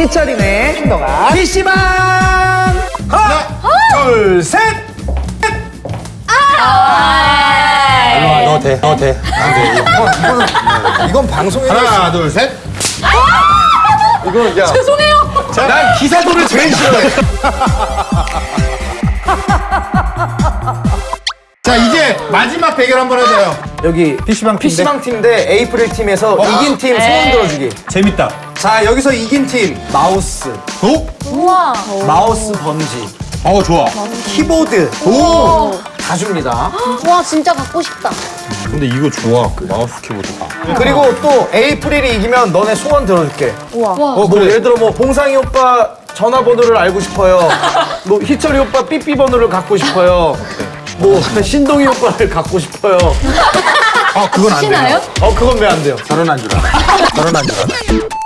희철이네 행동아 PC방 하나 둘셋 일로 와, 너 돼, 너 돼. 안 돼. 이거. 이건 방송에 하나, 둘, 셋. 이거 야 죄송해요 난 기사도를 제일 싫어해 자, 이제 마지막 대결 한번 해줘요. 여기 PC방 팀 PC방 팀대 에이프릴 팀에서 이긴 팀 소원 들어주기 재밌다. 자 여기서 이긴 팀 마우스 오? 우와. mouse bungee 어, 좋아. 키보드 오! 다 줍니다 와 진짜 갖고 싶다. 근데 이거 좋아. 그 마우스 키보드가. 그리고 또 에이프릴이 이기면 너네 소원 들어줄게 우와. 어, 뭐 예를 들어 뭐 봉상이 오빠 전화번호를 알고 싶어요. 뭐 희철이 오빠 삐삐 번호를 갖고 싶어요. 뭐 신동이 오빠를 갖고 싶어요. 아, 그건 안 돼요. 어 그건 왜 안 돼요? 결혼한 줄 알아. 결혼한 줄 알아.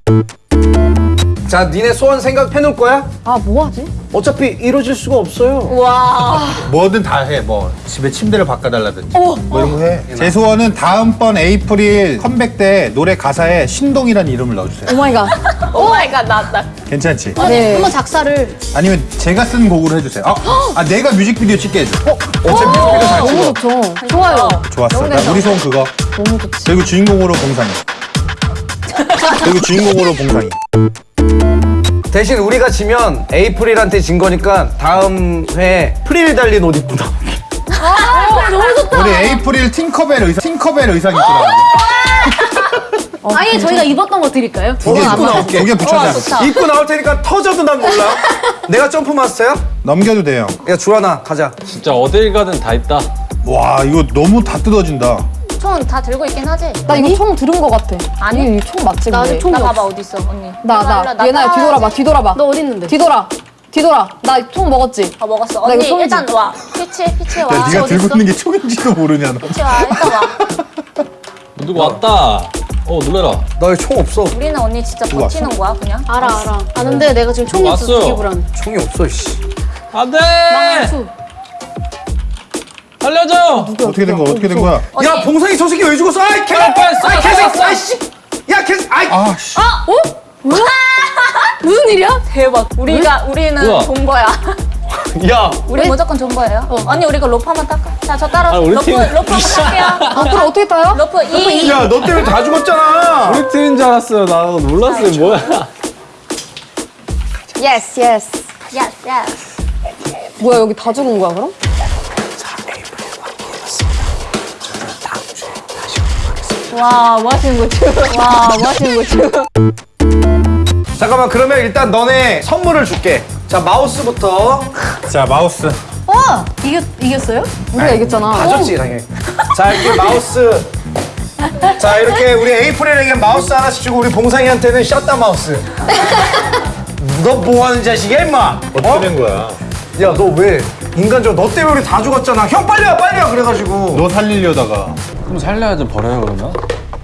자, 니네 소원 생각해 놓을 거야? 아 뭐하지? 어차피 이루어질 수가 없어요. 와. 뭐든 다 해. 뭐 집에 침대를 바꿔달라든지. 뭐 이런 거 해. 제 소원은 다음번 에이프릴 컴백 때 노래 가사에 신동이라는 이름을 넣어주세요. Oh my god. Oh my god 나왔다. 괜찮지? 네. 한번 작사를. 아니면 제가 쓴 곡으로 해주세요. 아, 아 내가 뮤직비디오 찍게 해줘. 어, 제 뮤직비디오 잘 찍어. 너무 좋죠. 좋아요. 좋았어. 나 우리 소원 그거. 너무 좋지. 그리고 주인공으로 봉상이. 그리고 주인공으로 봉상이. 대신 우리가 지면 에이프릴한테 진 거니까 다음 회에 프릴 달린 옷 입고 나올게. 아 너무 좋다. 우리 에이프릴 팅커벨 의상, 팅커벨 의상 입고 나와. 아예 저희가 입었던 거 드릴까요? 두 개 입고 나올게. 두 개 붙여자. 좋다. 입고 나올 테니까 터져도 난 몰라. 내가 점프 마스터야? 넘겨도 돼요. 야, 주하나 가자. 진짜 어딜 가든 다 있다. 와 이거 너무 다 뜯어진다. 총다 들고 있긴 하지? 나 이거 총 들은 거 같아. 아니. 이거 총 맞지? 나 근데? 아직 총나 봐봐 어디 있어 언니 나, 나. 와, 예나야, 뒤돌아봐. 뒤돌아봐. 너 어디 있는데? 뒤돌아. 뒤돌아. 나 총 먹었지? 어 먹었어 나 이거 언니 총이지? 일단 와 피치 피치 와 야, 네가 들고 있어? 있는 게 총인지도 모르냐 너. 피치 와 일단 와 누구 왔다. 어 놀래라. 너희 총 없어. 우리는 언니 진짜 버티는 거야 그냥 알아 알아. 아는데 내가 지금 총이. 되게 불안해. 총이 없어, 씨. 안돼. 망수. 살려줘. 어떻게 된 거야? 어떻게 된 거야? 언니 야, 봉상이 저 새끼 왜 죽었어? 아이, 개! 빨리 쏴, 아이, 쏴, 개새끼! 쏴. 아이 씨! 야, 개! 아이! 아 씨. 무슨 일이야? 대박 우리가 우리는 우와. 본 거야 야! 우리 무조건 좋은 거예요 언니 우리 그 로프 한번 탈까 자 저 따라 아, 우리 팀- 로프 한번 탈게요 앞으로 어떻게 타요? 로프 2 야, 너 때문에 다 죽었잖아! 우리 팀인 줄 알았어요. 나 놀랐어요. 뭐야? yes, yes. yes yes 뭐야, 여기 다 죽은 거야, 그럼? 와, 뭐 하시는 거지? 와, 뭐 하시는 거지? 잠깐만, 그러면 일단 너네 선물을 줄게. 자, 마우스부터. 자 마우스. 어? 이겼 이겼어요? 우리가 이겼잖아. 다 줬지, 당연히. 자, 이렇게 마우스. 자, 이렇게 우리 에이프릴에게 마우스 하나씩 주고 우리 봉상이한테는 shut the mouth. 너 뭐 하는 자식이야, 임마? 어떻게 된 거야? 야, 너 왜? 인간적으로 너 때문에 우리 다 죽었잖아. 형, 빨리 와, 빨리 와. 그래가지고. 너 살리려다가 그럼 살려야지 버려요 그러면.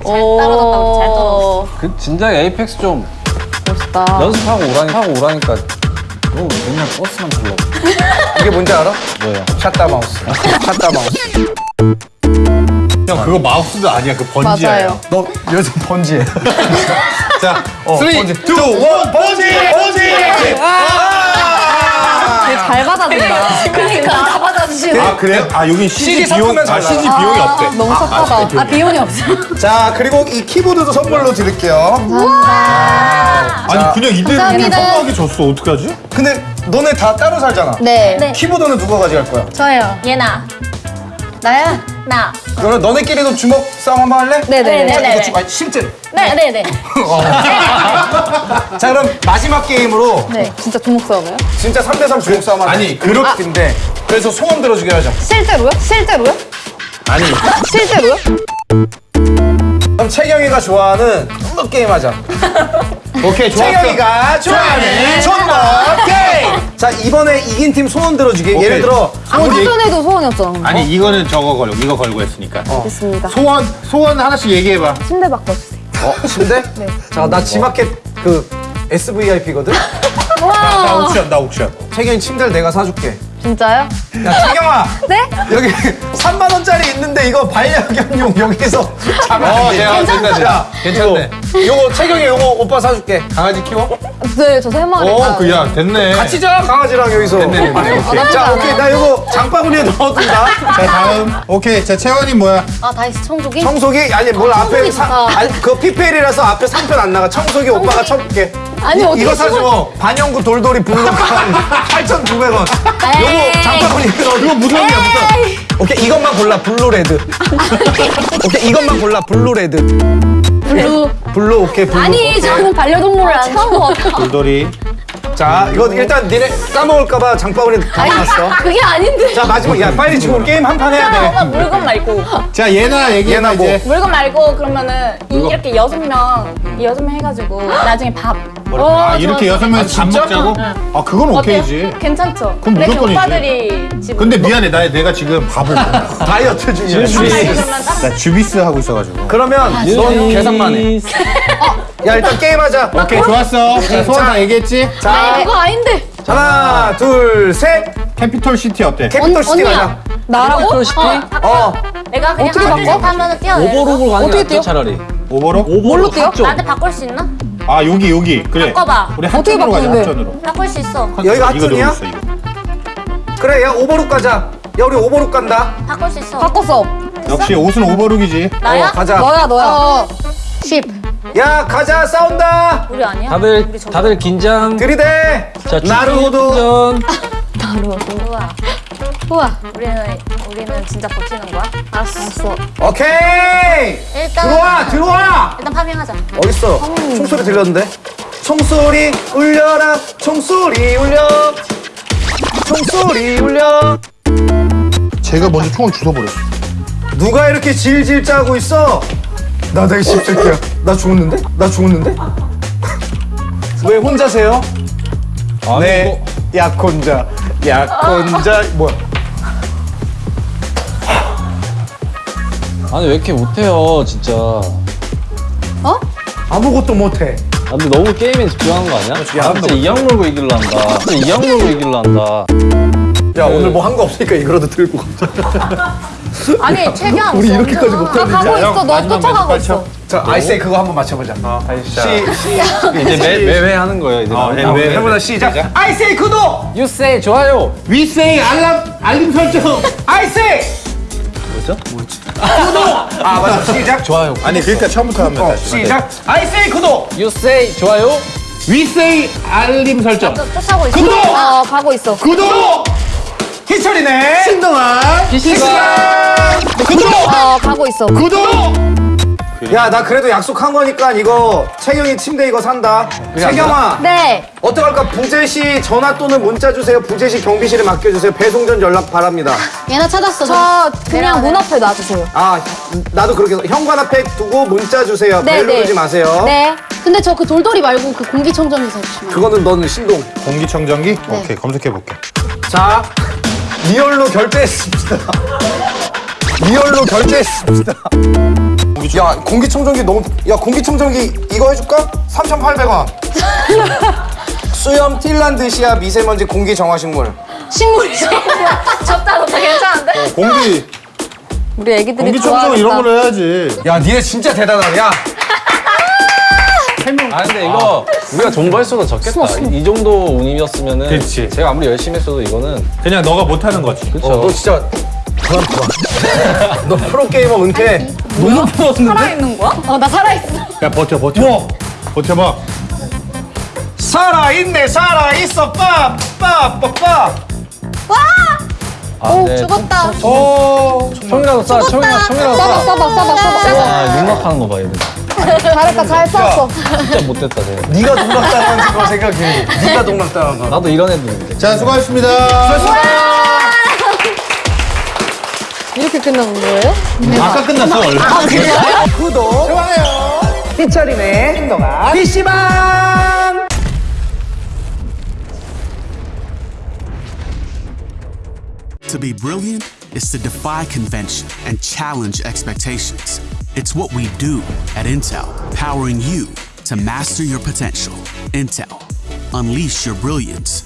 떨어졌다, 우리 잘 떨어졌어. 그 진작 에이펙스 좀 멋있다. 연습하고 오라니 하고 오라니까. 너 맨날 버스만 타려고. 이게 뭔지 알아? 뭐야? shut the mouth. Shut the mouth. 형 그거 마우스도 아니야 그 bungee야. 맞아요. 너 요즘 bungee해. 자, 어, 3, 2, 1, bungee. Bungee! 번지! 잘 받아준다. 그러니까 다 받아주시네. 아 그래요? 아 여긴 CG CG 비용, 아 CG. 비용이 없대. 너무 착하다. 아 비용이 없어. 자, 그리고 이 키보드도 선물로 드릴게요. 아니 그냥 이대로. 성공하게 줬어 어떡하지? 근데 너네 다 따로 살잖아. 네. 네. 키보드는 누가 가져갈 거야? 저예요. 얘나, 나야? 나. 그러면 너네끼리도 주먹 싸움 한번 할래? 네네. 네, 네. 이거 주, 아, 실제. 네, 네, 네. 자, 그럼 마지막 게임으로 네. 진짜 주먹 싸움이에요? 진짜 3대3 주먹 싸움. 아니, 그렇긴데. 그래서 소원 들어주게 하자. 실제로요? 실제로요? 아니 실제로요? 그럼 채경이가 좋아하는 존버 게임 하자. 오케이 좋았어. 채경이가 좋아하는 존버 게임! 자, 이번에 이긴 팀 소원 들어주게. 오케이. 예를 들어, 아까 얘기- 전에도 소원이었잖아. 아니 이거는 저거 걸고 이거 걸고 했으니까. 됐습니다. 소원 소원 하나씩 얘기해봐. 침대 바꿔주세요. 어, 침대? 네. 자, 나 지마켓 그 SVIP거든? 나 옥션 나 옥션. 채경이 침대를 내가 사줄게. 진짜요? 야 채경아 네? 여기 3만 원짜리 있는데 이거 반려견용 여기서 잡아. 어, 내가 괜찮네. 야, 괜찮네. 요거 채경이 요거 오빠 사줄게. 강아지 키워? 네, 저 세 마리. 어, 그야 됐네. 같이 자 강아지랑 여기서. 됐네, 됐네. 오케이. 자 오케이 나 요거 장바구니에 넣어둔다. 자, 다음. 오케이. 자, 채원이 뭐야? 아 다이스 청소기? 청소기 아니 뭘 앞에 청소기 사. 아니 그 PPL이라서 앞에 상편 안 나가. 청소기 오빠가 쳐볼게. 아니, 이- 어떻게 이거 사줘. 반영구 돌돌이 블록한 8,900원. 에이. 요거 장바구니에 넣어. 이거 무선이야 무선. 오케이 이것만 골라 blue red. 오케이 이것만 골라 blue red. Blue. Blue 오케이 blue. 아니 저는 반려동물을 안 키워. 돌돌이. 자 이거 일단 니네 까먹을까봐 장바구니 담아놨어. 그게 아닌데. 자 마지막 야 빨리 지금 게임 한 판 해야 돼. 엄마 물건 말고 자, 예나 얘기해봐, 예나 뭐. 이제. 물건 말고 그러면은 이- 이렇게 여섯 명 여섯 명 해가지고 나중에 밥 아, 이렇게 여섯 명이서 밥 먹자고? 아, 그건 오케이지. 괜찮죠? 그럼 근데 그 무조건이지. 오빠들이 집 근데 미안해. 나, 내가 지금 바보. 나 다이어트 중이야. 그러면 다른 주비스 하고 있어가지고. 그러면 넌 계산만 해. 해. 야 일단 게임하자. 오케이, 좋았어. 자, 소원 다 얘기했지? 자 그거 아닌데. 하나 둘 셋. 캐피톨 시티 어때? 캐피톨 시티 언니야. 가자. 나라고? 시티 어. 내가 그냥 어떻게 하나 바꿔? 하면은 뛰어 오버로그 가는 게 어떻게 낫죠 뛰어? 차라리. 오버로? 오버로 뛰어? 나한테 바꿀 수 있나? 아, 여기, 여기. 그래. 바꿔봐. 우리 어떻게 합전으로 가자, 바꾸는데? 합전으로. 바꿀 수 있어 여기가 이거 하튼이야? 누르고 있어, 이거. 그래 야 오버룩 가자. 야 우리 오버룩 간다. 바꿀 수 있어 바꿨어. 역시 옷은 오버룩이지. 나야? 어, 가자. 너야, 너야. 10. 야 가자 싸운다. 우리 아니야? 다들 우리 저거. 다들 긴장. 들이대. 자, 나루호도. 전 우와 우와. 우리는 우리는 진짜 버티는 거야? 알았어 오케이. 일단 들어와 들어와. 일단 파밍하자 어딨어? 총소리 들렸는데? 총소리 울려라 총소리 울려 총소리 울려 제가 먼저 총을 주워버렸어. 누가 이렇게 질질 짜고 있어? 나다 이 씹새끼야 나 죽었는데? 나 죽었는데? 왜 혼자세요? 아니 네 약혼자 약혼자 뭐야 아니 왜 이렇게 못해요 진짜. 아무것도 못해 아, 근데 너무 게임에 집중하는 거 아니야? 아, 진짜 이악 물고 이길라 한다. 진짜 이악 물고 이길라 한다. 야 오늘 뭐 한 거 없으니까 이거라도 들고 아니 최대한 우리 이렇게까지 나 못하는데 가고 있어. 너 쫓아가고 있어. 자 아이세이 그거 한번 맞춰보자 시, 시, 이제 매, 매회 하는 거예요 이제. 아, 네, 나오면. 매- 해보자 시작 아이세이 구독 유세이 좋아요. 위세이 알람, 알림 설정. 아이세이 뭐죠? 구독 아 맞아 시작 좋아요. 아니, 그러니까 처음부터 하면 어, 다시. 시작 아이세이 구독 유세이 좋아요. 위세이 알림 설정. 쫓- 쫓아오고 있어 구독 어, 가고 있어. 구독 희철이네 신동아. PC가 구독 어, 가고 있어. 구독. 야 나 그래도 약속한 거니까 이거 채경이 침대 이거 산다 채경아 네. 어떡할까 부재시 전화 또는 문자 주세요 부재시 경비실에 맡겨주세요 배송 전 연락 바랍니다 얘나 찾았어. 저 그냥 문 앞에 놔주세요. 아 나도 그렇게 해서 현관 앞에 두고 문자 주세요 네, 벨 네. 누르지 마세요 네. 근데 저 그 돌돌이 말고 그 공기청정기 사주시면. 그거는 너는 신동 공기청정기? 오케이, 검색해볼게. 자 real로 결제했습니다 real로 결제했습니다 야 공기청정기 너무 야 공기청정기 이거 해줄까? 3,800원 수염 틸란드시아 미세먼지 공기 정화식물 식물이죠. 좋다 좋다 괜찮은데? 공기, 우리 애기들이 공기청정 이런. 걸 해야지. 야 니네 진짜 대단하다 야 아 근데 이거 우리가 존버했어도 적겠다. 이 정도 운임이었으면은 그치. 제가 아무리 열심히 했어도 이거는 그냥 너가 못하는 거지. 그렇죠. 어, 너 진짜 그만둬 너 프로게이머 은퇴 너무 부러웠는데? 살아있는 거야? 어나 살아있어. 야, 버텨, 버텨. 뭐? 버텨봐. 살아있네 살아있어 빠빠빠빠 아, 오 네. 죽었다. 오 총이라도 쏴. 총이라 총이라도 써봐, 쏴. 써봐, 써봐, 써봐. 아 육막하는 거 봐 얘들. 잘했다, 잘 쐈어. 진짜 못됐다 쟤. 네가 동락당한 거 생각해 네가 동락당한 거 나도 이런 애들인데. 자, 수고하셨습니다. 이렇게 끝나는 거예요? 아까 끝났어, 원래. 구독 좋아요 희철이네 행동아 PC방 To be brilliant is to defy convention and challenge expectations. It's what we do at Intel, powering you to master your potential. Intel, unleash your brilliance